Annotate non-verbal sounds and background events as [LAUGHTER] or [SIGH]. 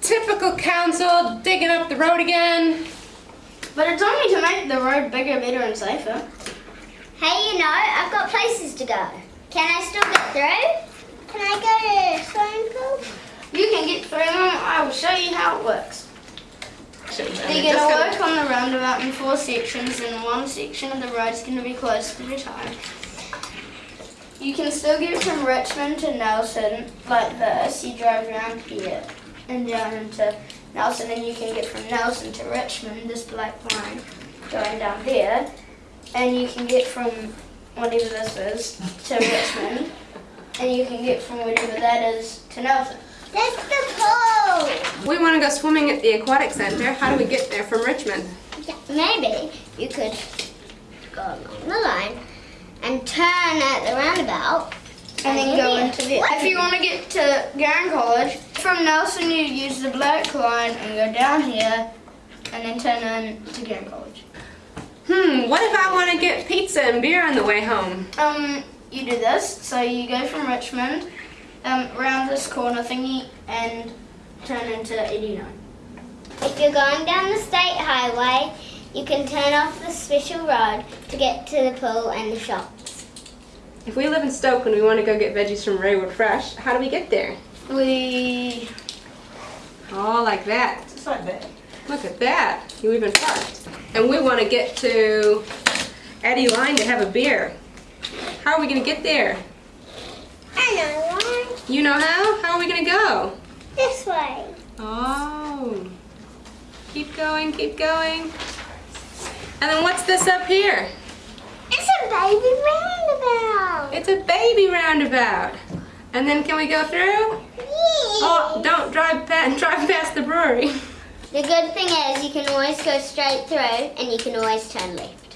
Typical council digging up the road again. But it's only to make the road bigger, better, and safer. Hey, you know, I've got places to go. Can I still get through? Can I go to the swimming pool? You can get through them. I will show you how it works. Should've done They're going to gonna- work on the roundabout in four sections, and one section of the road is going to be closed at a time. You can still get from Richmond to Nelson like this. You drive around here and down into Nelson, and you can get from Nelson to Richmond, this black line going down there. And you can get from whatever this is to Richmond, and you can get from whatever that is to Nelson. That's the pool. We want to go swimming at the aquatic center. How do we get there from Richmond? Yeah, maybe you could go along the line and turn at the roundabout. And then go into the. If you want to get to Garin College, from Nelson you use the black line and go down here, and then turn in to Garin College. Hmm, what if I want to get pizza and beer on the way home? Um, you do this. So you go from Richmond, um, around this corner thingy, and turn into 89. If you're going down the state highway, you can turn off the special road to get to the pool and the shops. If we live in Stoke and we want to go get veggies from Raeward Fresh, how do we get there? We. Oh, like that. Just like that. Look at that. You even parked. And we want to get to Eddyline to have a beer. How are we going to get there? I know one. You know how? How are we going to go? This way. Oh. Keep going, keep going. And then what's this up here? It's a baby roundabout. It's a baby roundabout. And then can we go through? Oh, don't drive past, [LAUGHS] drive past the brewery. The good thing is you can always go straight through and you can always turn left.